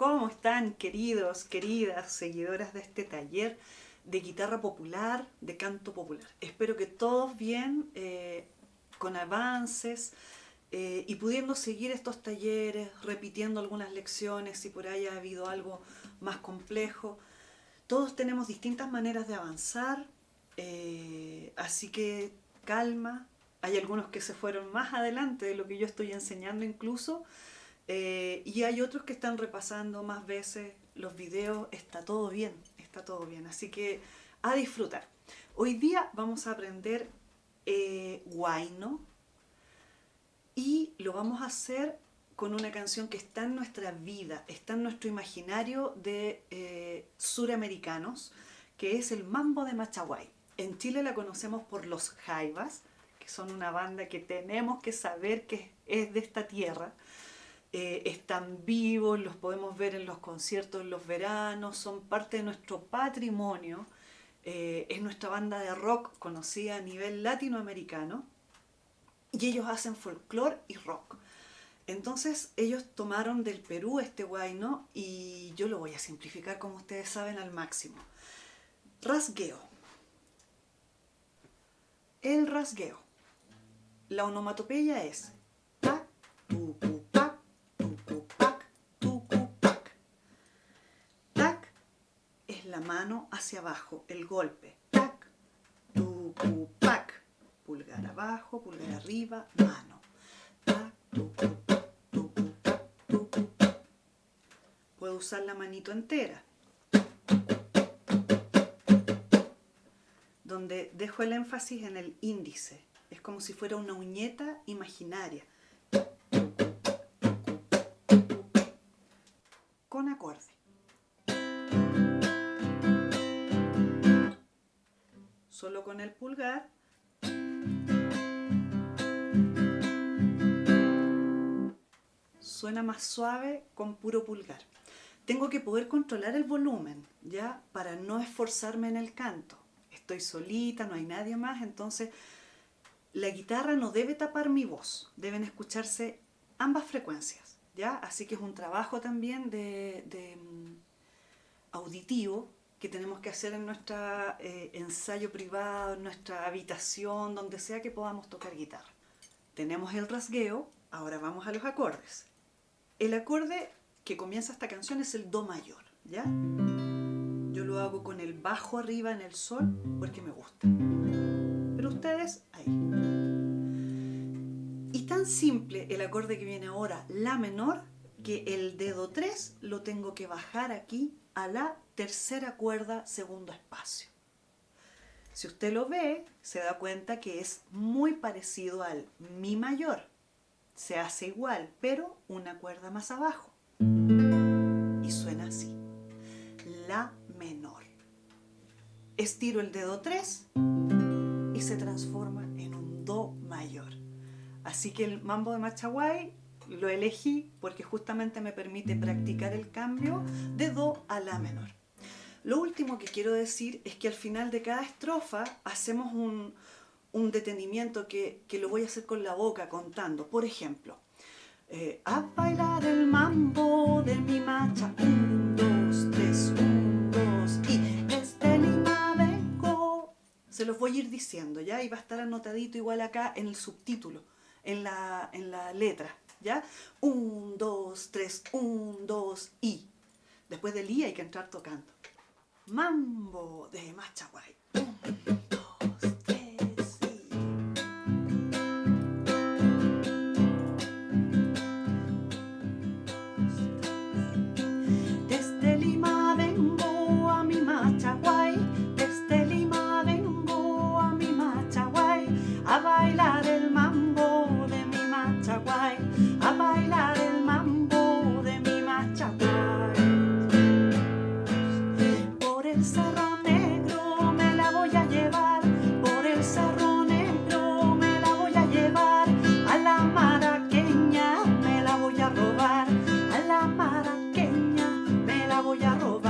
¿cómo están queridos, queridas seguidoras de este taller de guitarra popular, de canto popular? Espero que todos bien, eh, con avances eh, y pudiendo seguir estos talleres, repitiendo algunas lecciones si por ahí ha habido algo más complejo. Todos tenemos distintas maneras de avanzar, eh, así que calma. Hay algunos que se fueron más adelante de lo que yo estoy enseñando incluso, eh, y hay otros que están repasando más veces los videos, está todo bien, está todo bien. Así que a disfrutar. Hoy día vamos a aprender eh, guayno y lo vamos a hacer con una canción que está en nuestra vida, está en nuestro imaginario de eh, suramericanos, que es el Mambo de Machaguay. En Chile la conocemos por los Jaivas, que son una banda que tenemos que saber que es de esta tierra. Eh, están vivos, los podemos ver en los conciertos en los veranos, son parte de nuestro patrimonio, eh, es nuestra banda de rock conocida a nivel latinoamericano y ellos hacen folclore y rock. Entonces ellos tomaron del Perú este guayno y yo lo voy a simplificar como ustedes saben al máximo. Rasgueo. El rasgueo. La onomatopeya es mano hacia abajo, el golpe. Tac, tu, pac. Pulgar abajo, pulgar arriba, mano. Puedo usar la manito entera. Donde dejo el énfasis en el índice. Es como si fuera una uñeta imaginaria. Con acorde. Solo con el pulgar. Suena más suave con puro pulgar. Tengo que poder controlar el volumen, ¿ya? Para no esforzarme en el canto. Estoy solita, no hay nadie más, entonces la guitarra no debe tapar mi voz. Deben escucharse ambas frecuencias, ¿ya? Así que es un trabajo también de, mm, auditivo que tenemos que hacer en nuestro eh, ensayo privado, en nuestra habitación, donde sea que podamos tocar guitarra. Tenemos el rasgueo, ahora vamos a los acordes. El acorde que comienza esta canción es el Do mayor, ¿ya? Yo lo hago con el bajo arriba en el sol porque me gusta. Pero ustedes, ahí. Y tan simple el acorde que viene ahora, La menor, que el dedo 3 lo tengo que bajar aquí a la tercera cuerda, segundo espacio. Si usted lo ve, se da cuenta que es muy parecido al Mi mayor. Se hace igual, pero una cuerda más abajo. Y suena así. La menor. Estiro el dedo 3 y se transforma en un Do mayor. Así que el mambo de Machaguay lo elegí porque justamente me permite practicar el cambio de Do a La menor. Lo último que quiero decir es que al final de cada estrofa hacemos un, detenimiento que, lo voy a hacer con la boca contando. Por ejemplo, eh, a bailar el mambo de mi macha, un, dos, tres, un, dos, y este Lima vengo. Se los voy a ir diciendo, ¿ya? Y va a estar anotadito igual acá en el subtítulo, en la, en la letra, ¿ya? Un, dos, tres, un, dos y. Después del i hay que entrar tocando. Mambo de Machaguay. Un, dos, tres y. Desde Lima vengo a mi Machaguay. Desde Lima vengo a mi Machaguay a bailar. a robar.